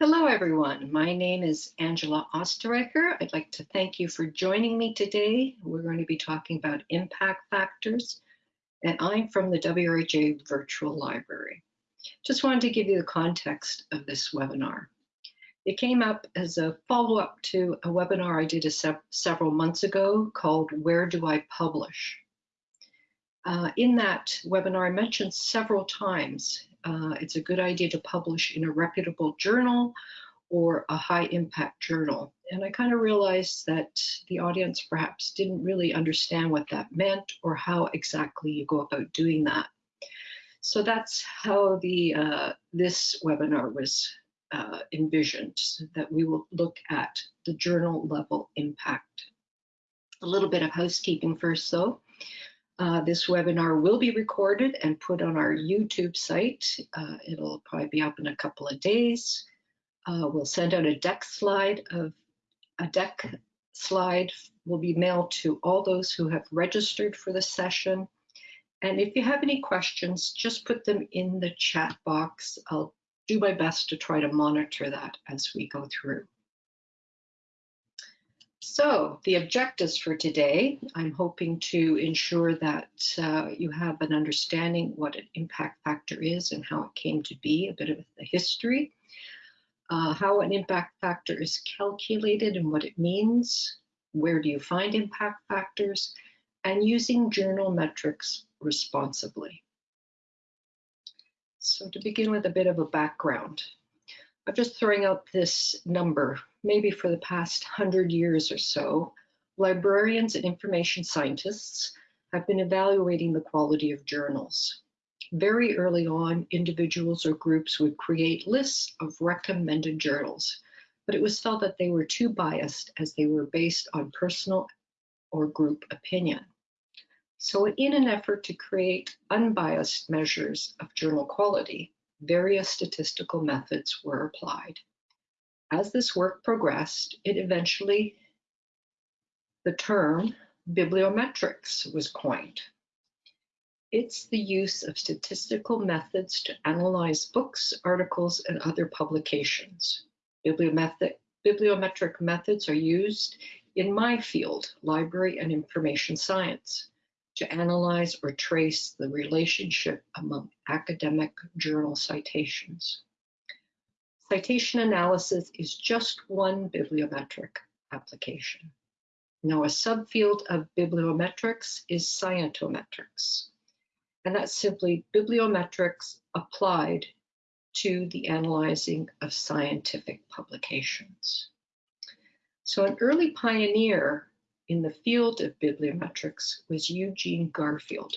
Hello, everyone. My name is Angela Osterreicher. I'd like to thank you for joining me today. We're going to be talking about impact factors, and I'm from the WRHA Virtual Library. Just wanted to give you the context of this webinar. It came up as a follow-up to a webinar I did se several months ago called Where Do I Publish? Uh, in that webinar, I mentioned several times uh, it's a good idea to publish in a reputable journal or a high impact journal. And I kind of realized that the audience perhaps didn't really understand what that meant or how exactly you go about doing that. So that's how the uh, this webinar was uh, envisioned, that we will look at the journal level impact. A little bit of housekeeping first though. Uh, this webinar will be recorded and put on our YouTube site. Uh, it'll probably be up in a couple of days. Uh, we'll send out a deck slide of a deck slide will be mailed to all those who have registered for the session. And if you have any questions, just put them in the chat box. I'll do my best to try to monitor that as we go through. So the objectives for today, I'm hoping to ensure that uh, you have an understanding what an impact factor is and how it came to be, a bit of the history, uh, how an impact factor is calculated and what it means, where do you find impact factors, and using journal metrics responsibly. So to begin with a bit of a background, I'm just throwing out this number. Maybe for the past hundred years or so, librarians and information scientists have been evaluating the quality of journals. Very early on, individuals or groups would create lists of recommended journals, but it was felt that they were too biased as they were based on personal or group opinion. So in an effort to create unbiased measures of journal quality, various statistical methods were applied. As this work progressed, it eventually, the term bibliometrics was coined. It's the use of statistical methods to analyze books, articles, and other publications. Bibliometric, bibliometric methods are used in my field, library and information science to analyze or trace the relationship among academic journal citations. Citation analysis is just one bibliometric application. Now, a subfield of bibliometrics is scientometrics, and that's simply bibliometrics applied to the analyzing of scientific publications. So an early pioneer in the field of bibliometrics was Eugene Garfield,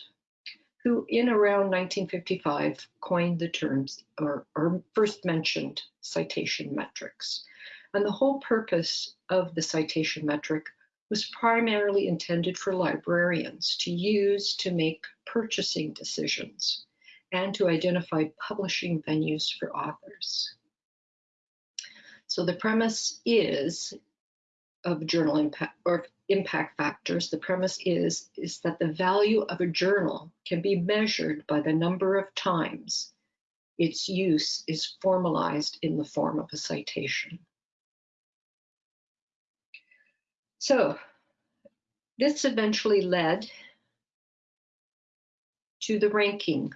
who in around 1955 coined the terms or, or, first mentioned citation metrics. And the whole purpose of the citation metric was primarily intended for librarians to use to make purchasing decisions and to identify publishing venues for authors. So the premise is of journal impact or impact factors, the premise is, is that the value of a journal can be measured by the number of times its use is formalized in the form of a citation. So this eventually led to the ranking,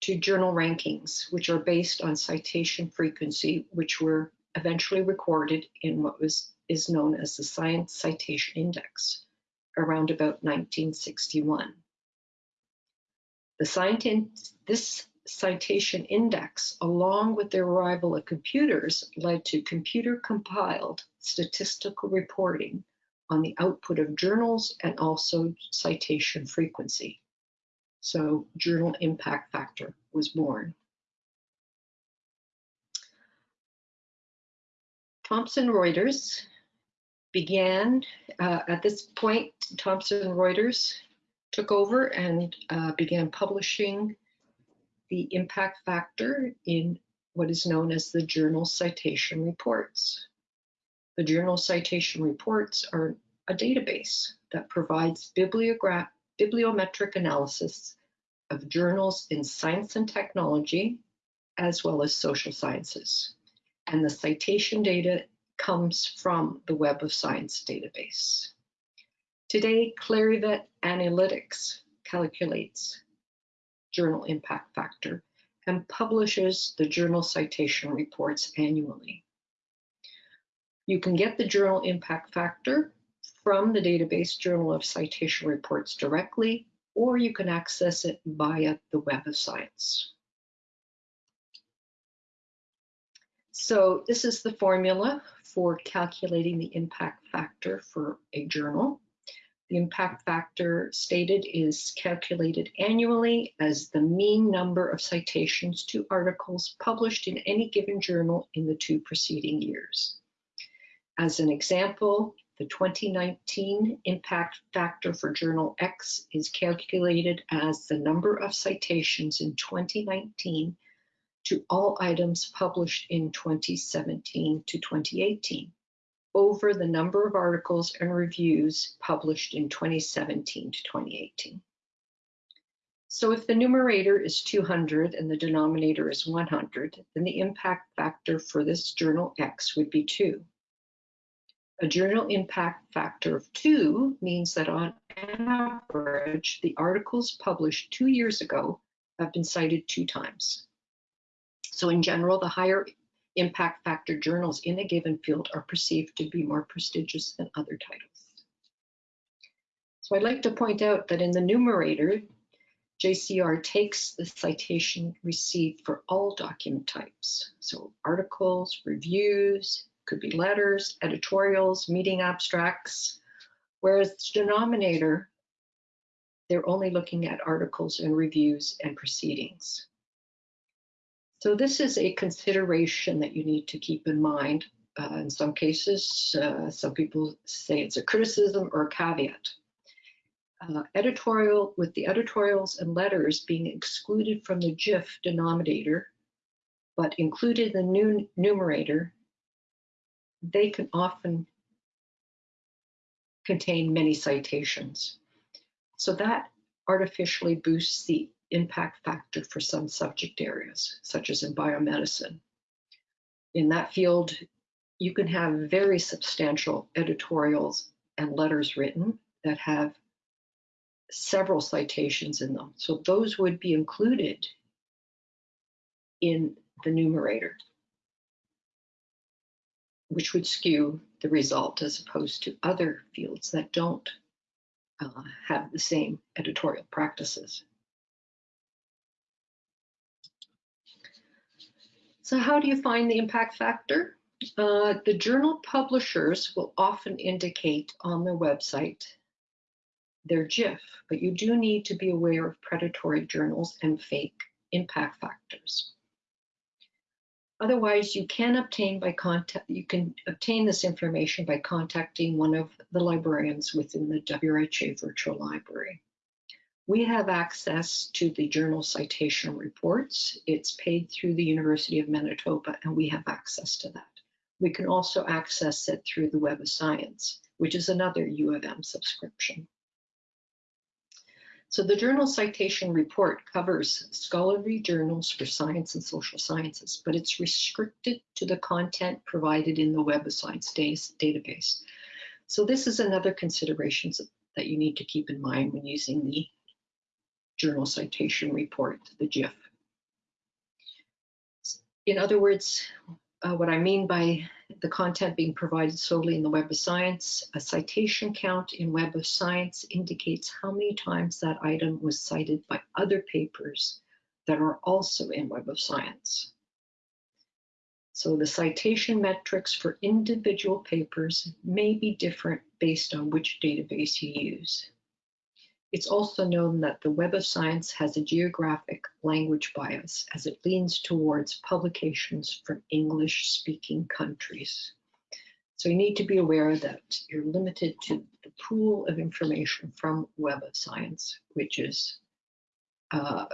to journal rankings, which are based on citation frequency, which were eventually recorded in what was is known as the Science Citation Index, around about 1961. The science, this citation index, along with the arrival of computers, led to computer-compiled statistical reporting on the output of journals and also citation frequency. So journal impact factor was born. Thomson Reuters began uh, at this point, Thomson Reuters took over and uh, began publishing the impact factor in what is known as the journal citation reports. The journal citation reports are a database that provides bibliometric analysis of journals in science and technology, as well as social sciences. And the citation data comes from the Web of Science database. Today, Clarivate Analytics calculates journal impact factor and publishes the journal citation reports annually. You can get the journal impact factor from the database Journal of Citation Reports directly, or you can access it via the Web of Science. So this is the formula for calculating the impact factor for a journal. The impact factor stated is calculated annually as the mean number of citations to articles published in any given journal in the two preceding years. As an example, the 2019 impact factor for Journal X is calculated as the number of citations in 2019 to all items published in 2017 to 2018 over the number of articles and reviews published in 2017 to 2018. So if the numerator is 200 and the denominator is 100, then the impact factor for this journal X would be 2. A journal impact factor of 2 means that on average, the articles published two years ago have been cited two times. So in general, the higher impact factor journals in a given field are perceived to be more prestigious than other titles. So I'd like to point out that in the numerator, JCR takes the citation received for all document types. So articles, reviews, could be letters, editorials, meeting abstracts, whereas the denominator, they're only looking at articles and reviews and proceedings. So this is a consideration that you need to keep in mind. Uh, in some cases, uh, some people say it's a criticism or a caveat. Uh, editorial, with the editorials and letters being excluded from the JIF denominator, but included in the numerator, they can often contain many citations. So that artificially boosts the impact factor for some subject areas, such as in biomedicine. In that field, you can have very substantial editorials and letters written that have several citations in them. So those would be included in the numerator, which would skew the result as opposed to other fields that don't uh, have the same editorial practices. So how do you find the impact factor? Uh, the journal publishers will often indicate on their website their JIF, but you do need to be aware of predatory journals and fake impact factors. Otherwise, you can obtain by contact you can obtain this information by contacting one of the librarians within the WRHA virtual library. We have access to the journal citation reports. It's paid through the University of Manitoba, and we have access to that. We can also access it through the Web of Science, which is another U of M subscription. So the journal citation report covers scholarly journals for science and social sciences, but it's restricted to the content provided in the Web of Science database. So this is another consideration that you need to keep in mind when using the journal citation report, the JIF. In other words, uh, what I mean by the content being provided solely in the Web of Science, a citation count in Web of Science indicates how many times that item was cited by other papers that are also in Web of Science. So the citation metrics for individual papers may be different based on which database you use. It's also known that the Web of Science has a geographic language bias as it leans towards publications from English-speaking countries. So you need to be aware that you're limited to the pool of information from Web of Science, which is uh,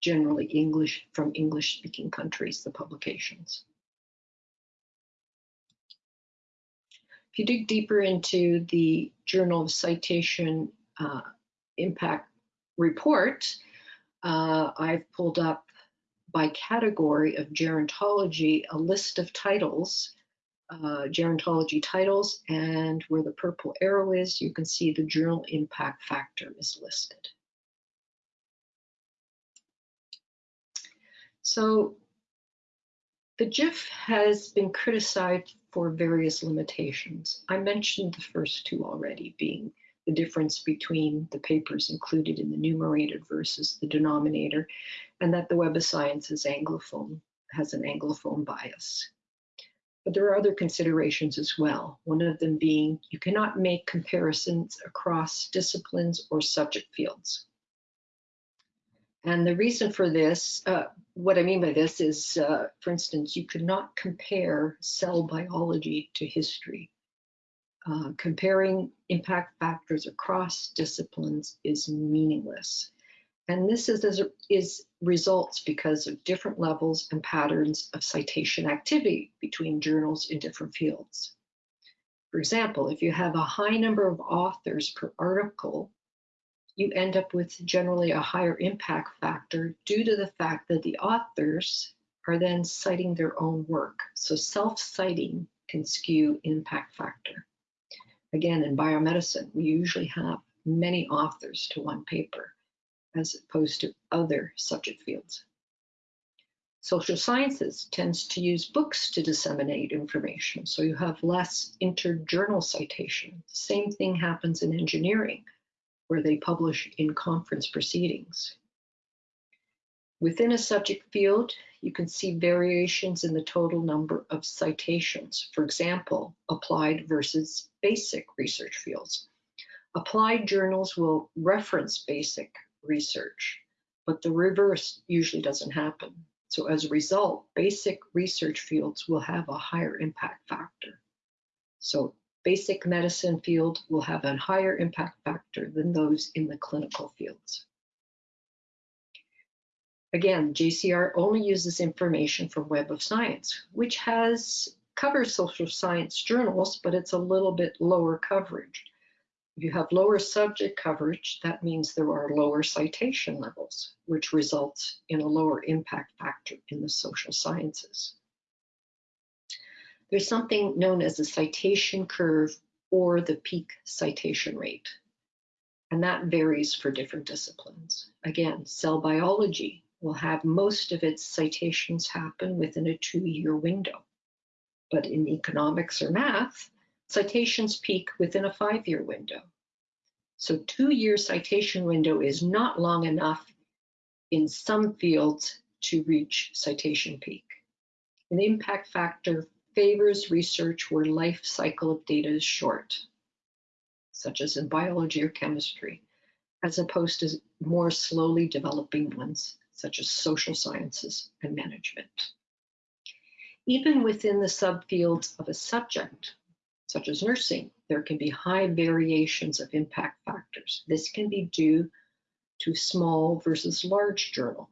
generally English from English-speaking countries, the publications. If you dig deeper into the Journal of Citation uh, impact report, uh, I've pulled up by category of gerontology a list of titles, uh, gerontology titles, and where the purple arrow is, you can see the journal impact factor is listed. So the JIF has been criticized for various limitations. I mentioned the first two already, being the difference between the papers included in the numerator versus the denominator, and that the Web of Science is Anglophone, has an Anglophone bias. But there are other considerations as well, one of them being you cannot make comparisons across disciplines or subject fields. And the reason for this, uh, what I mean by this is, uh, for instance, you could not compare cell biology to history uh, comparing impact factors across disciplines is meaningless. And this is, is results because of different levels and patterns of citation activity between journals in different fields. For example, if you have a high number of authors per article, you end up with generally a higher impact factor due to the fact that the authors are then citing their own work. So self-citing can skew impact factor. Again, in biomedicine, we usually have many authors to one paper as opposed to other subject fields. Social sciences tends to use books to disseminate information, so you have less interjournal citation. Same thing happens in engineering, where they publish in conference proceedings. Within a subject field, you can see variations in the total number of citations. For example, applied versus basic research fields. Applied journals will reference basic research, but the reverse usually doesn't happen. So as a result, basic research fields will have a higher impact factor. So basic medicine field will have a higher impact factor than those in the clinical fields. Again, JCR only uses information from Web of Science, which has covers social science journals, but it's a little bit lower coverage. If you have lower subject coverage, that means there are lower citation levels, which results in a lower impact factor in the social sciences. There's something known as a citation curve or the peak citation rate, and that varies for different disciplines. Again, cell biology will have most of its citations happen within a two-year window. But in economics or math, citations peak within a five-year window. So two-year citation window is not long enough in some fields to reach citation peak. An impact factor favors research where life cycle of data is short, such as in biology or chemistry, as opposed to more slowly developing ones such as social sciences and management. Even within the subfields of a subject, such as nursing, there can be high variations of impact factors. This can be due to small versus large journal,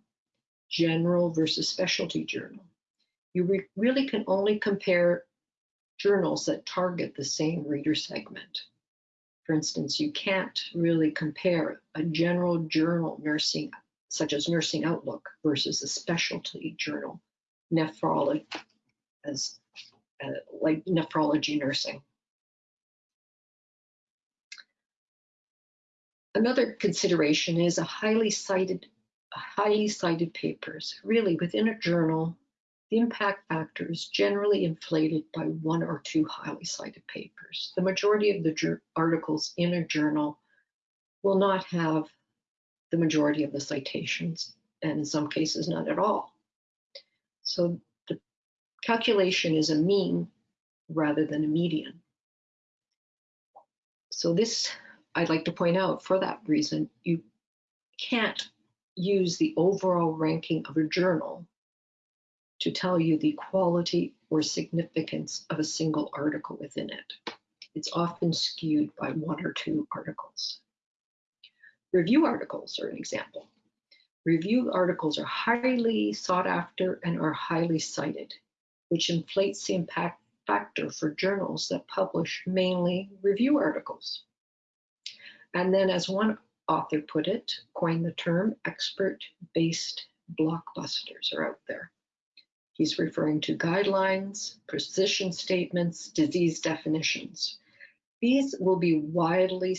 general versus specialty journal. You re really can only compare journals that target the same reader segment. For instance, you can't really compare a general journal nursing such as Nursing Outlook versus a specialty journal, nephrology, as uh, like nephrology nursing. Another consideration is a highly cited, highly cited papers. Really, within a journal, the impact factor is generally inflated by one or two highly cited papers. The majority of the articles in a journal will not have the majority of the citations, and in some cases, not at all. So the calculation is a mean rather than a median. So this, I'd like to point out for that reason, you can't use the overall ranking of a journal to tell you the quality or significance of a single article within it. It's often skewed by one or two articles. Review articles are an example. Review articles are highly sought after and are highly cited, which inflates the impact factor for journals that publish mainly review articles. And then as one author put it, coined the term expert-based blockbusters are out there. He's referring to guidelines, position statements, disease definitions. These will be widely,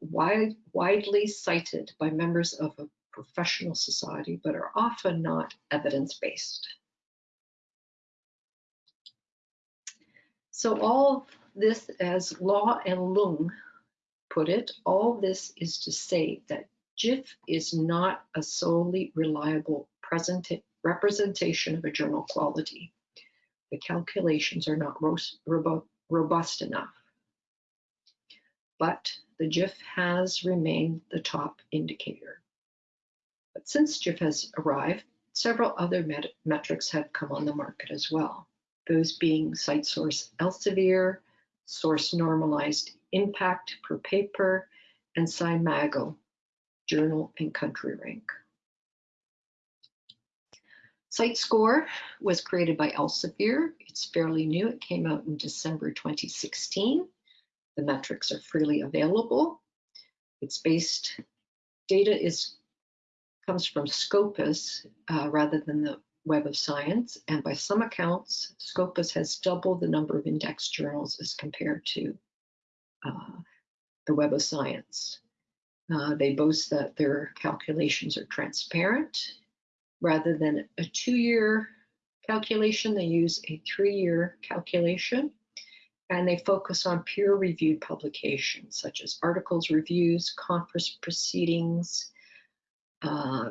wide, widely cited by members of a professional society, but are often not evidence-based. So all this, as Law and Lung put it, all this is to say that JIF is not a solely reliable representation of a journal quality. The calculations are not robust enough. But the JIF has remained the top indicator. But since JIF has arrived, several other met metrics have come on the market as well. Those being CiteScore Elsevier, source normalized impact per paper, and SCImago, journal and country rank. CiteScore was created by Elsevier. It's fairly new. It came out in December 2016. The metrics are freely available. It's based, data is comes from Scopus uh, rather than the Web of Science, and by some accounts, Scopus has doubled the number of index journals as compared to uh, the Web of Science. Uh, they boast that their calculations are transparent. Rather than a two-year calculation, they use a three-year calculation, and they focus on peer-reviewed publications, such as articles, reviews, conference proceedings, uh,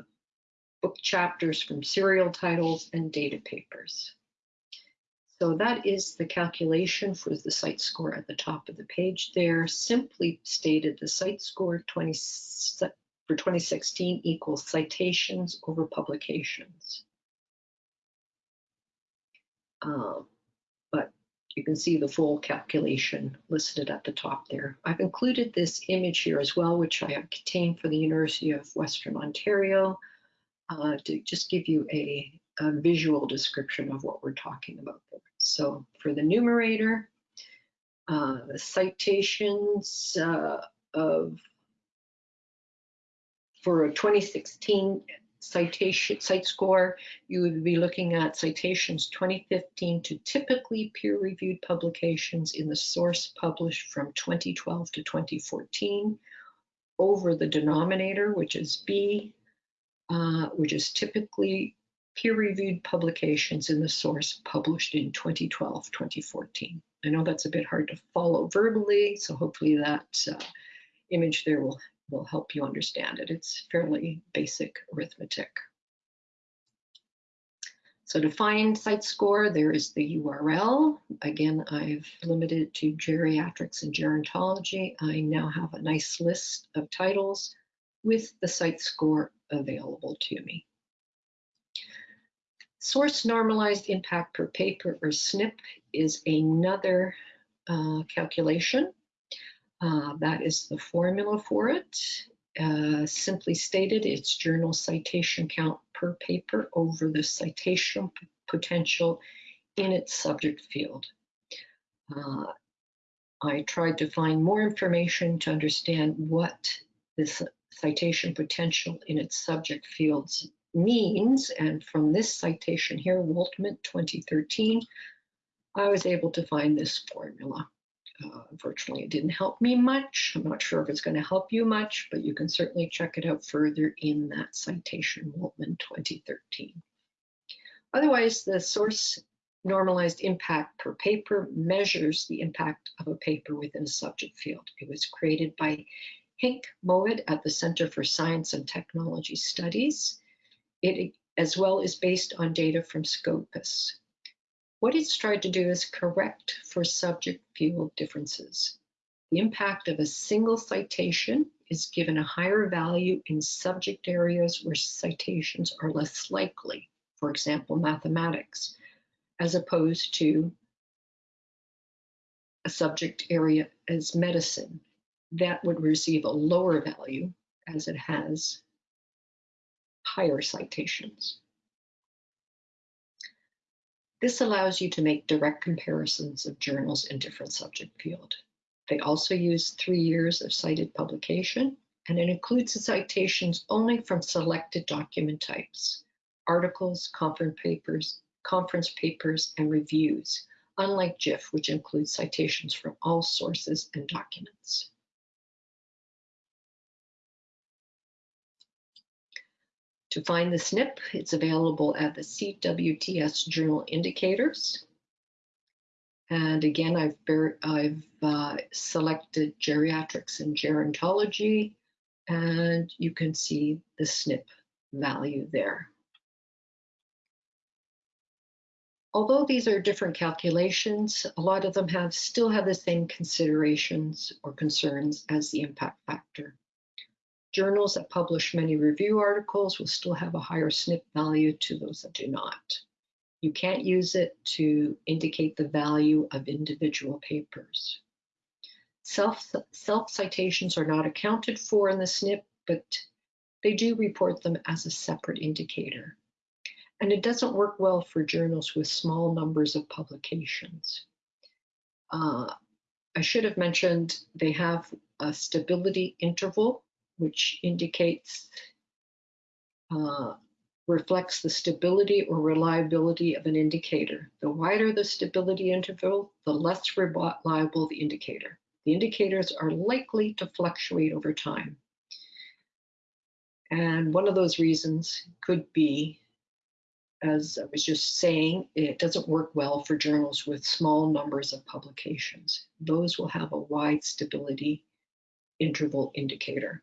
book chapters from serial titles, and data papers. So that is the calculation for the CiteScore at the top of the page there. Simply stated, the CiteScore 20, for 2016 equals citations over publications. Um, you can see the full calculation listed at the top there. I've included this image here as well, which I have obtained for the University of Western Ontario uh, to just give you a, a, visual description of what we're talking about there. So for the numerator, uh, the citations uh, of for a 2016 citation CiteScore, you would be looking at citations 2015 to typically peer-reviewed publications in the source published from 2012 to 2014 over the denominator, which is B, uh, which is typically peer-reviewed publications in the source published in 2012-2014. I know that's a bit hard to follow verbally, so hopefully that uh, image there will, will help you understand it. It's fairly basic arithmetic. So to find CiteScore, there is the URL. Again, I've limited to geriatrics and gerontology. I now have a nice list of titles with the CiteScore available to me. Source normalized impact per paper or SNIP is another uh, calculation. Uh, that is the formula for it. Uh, simply stated, it's journal citation count per paper over the citation potential in its subject field. Uh, I tried to find more information to understand what this citation potential in its subject fields means. And from this citation here, Waltman 2013, I was able to find this formula. Uh, unfortunately, it didn't help me much. I'm not sure if it's going to help you much, but you can certainly check it out further in that citation, Waltman 2013. Otherwise, the source normalized impact per paper measures the impact of a paper within a subject field. It was created by Henk Moed at the Center for Science and Technology Studies. It as well is based on data from Scopus. What it's tried to do is correct for subject field differences. The impact of a single citation is given a higher value in subject areas where citations are less likely, for example, mathematics, as opposed to a subject area as medicine, that would receive a lower value as it has higher citations. This allows you to make direct comparisons of journals in different subject field. They also use three years of cited publication, and it includes the citations only from selected document types, articles, conference papers, conference papers, and reviews, unlike JIF, which includes citations from all sources and documents. To find the SNIP, it's available at the CWTS Journal Indicators. And again, I've, I've uh, selected geriatrics and gerontology, and you can see the SNIP value there. Although these are different calculations, a lot of them have still have the same considerations or concerns as the impact factor. Journals that publish many review articles will still have a higher SNIP value to those that do not. You can't use it to indicate the value of individual papers. Self, self citations are not accounted for in the SNIP, but they do report them as a separate indicator. And it doesn't work well for journals with small numbers of publications. Uh, I should have mentioned they have a stability interval which indicates, uh, reflects the stability or reliability of an indicator. The wider the stability interval, the less reliable the indicator. The indicators are likely to fluctuate over time. And one of those reasons could be, as I was just saying, it doesn't work well for journals with small numbers of publications. Those will have a wide stability interval indicator.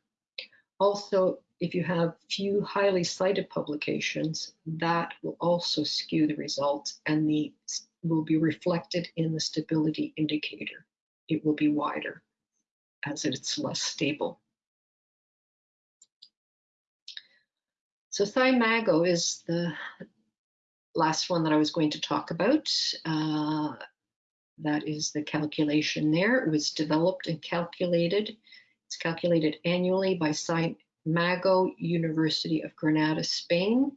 Also, if you have few highly cited publications, that will also skew the results and the will be reflected in the stability indicator. It will be wider as it's less stable. So SCImago is the last one that I was going to talk about. Uh, that is the calculation there. It was developed and calculated it's calculated annually by Mago University of Granada, Spain.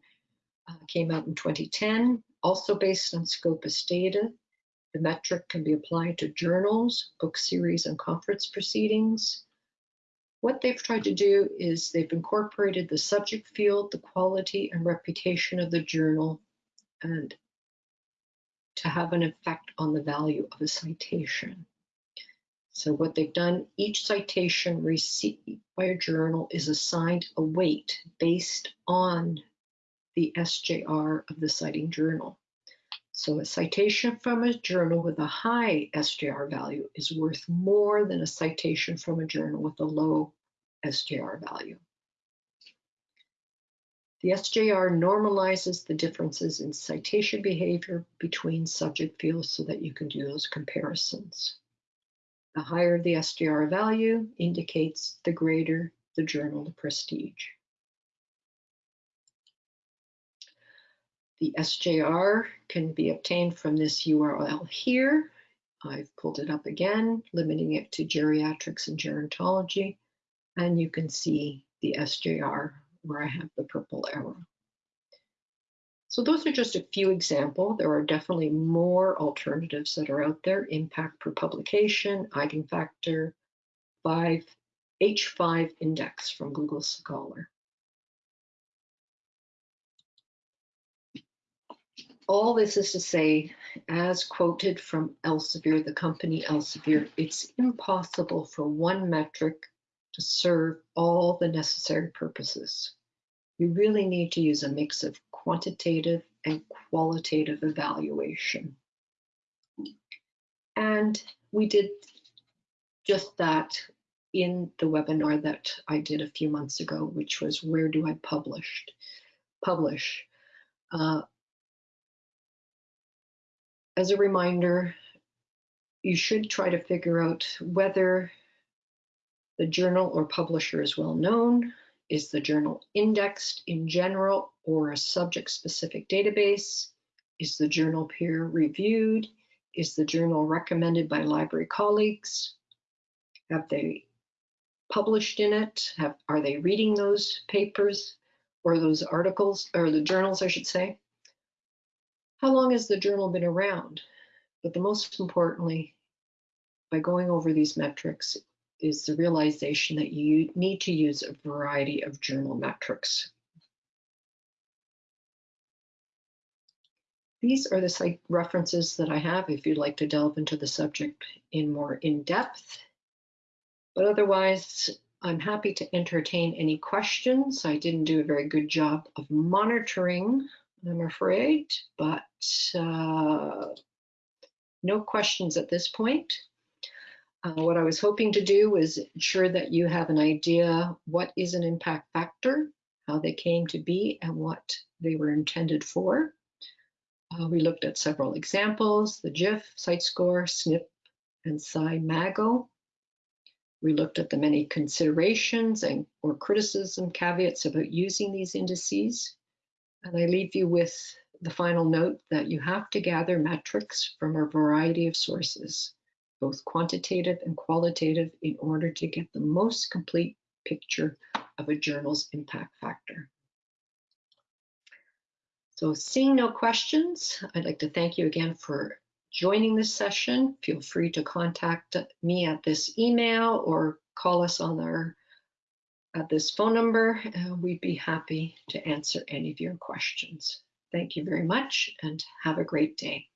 Uh, came out in 2010, also based on Scopus data. The metric can be applied to journals, book series, and conference proceedings. What they've tried to do is they've incorporated the subject field, the quality and reputation of the journal, and to have an effect on the value of a citation. So what they've done, each citation received by a journal is assigned a weight based on the SJR of the citing journal. So a citation from a journal with a high SJR value is worth more than a citation from a journal with a low SJR value. The SJR normalizes the differences in citation behavior between subject fields so that you can do those comparisons. The higher the SJR value indicates the greater the journal prestige. The SJR can be obtained from this URL here. I've pulled it up again, limiting it to geriatrics and gerontology, and you can see the SJR where I have the purple arrow. So those are just a few examples. There are definitely more alternatives that are out there. Impact per publication, eigenfactor, 5, H5 index from Google Scholar. All this is to say, as quoted from Elsevier, the company Elsevier, it's impossible for one metric to serve all the necessary purposes. You really need to use a mix of quantitative and qualitative evaluation. And we did just that in the webinar that I did a few months ago, which was where do I publish? Publish. Uh, as a reminder, you should try to figure out whether the journal or publisher is well known, is the journal indexed in general or a subject-specific database? Is the journal peer-reviewed? Is the journal recommended by library colleagues? Have they published in it? Have, are they reading those papers or those articles, or the journals, I should say? How long has the journal been around? But the most importantly, by going over these metrics, is the realization that you need to use a variety of journal metrics. These are the site references that I have if you'd like to delve into the subject in more in depth. But otherwise, I'm happy to entertain any questions. I didn't do a very good job of monitoring, I'm afraid, but uh, no questions at this point. Uh, what I was hoping to do was ensure that you have an idea what is an impact factor, how they came to be, and what they were intended for. Uh, we looked at several examples, the JIF, CiteScore, SNIP, and SCImago. We looked at the many considerations and or criticism caveats about using these indices. And I leave you with the final note that you have to gather metrics from a variety of sources, both quantitative and qualitative, in order to get the most complete picture of a journal's impact factor. So seeing no questions, I'd like to thank you again for joining this session. Feel free to contact me at this email or call us on our at this phone number. and we'd be happy to answer any of your questions. Thank you very much and have a great day.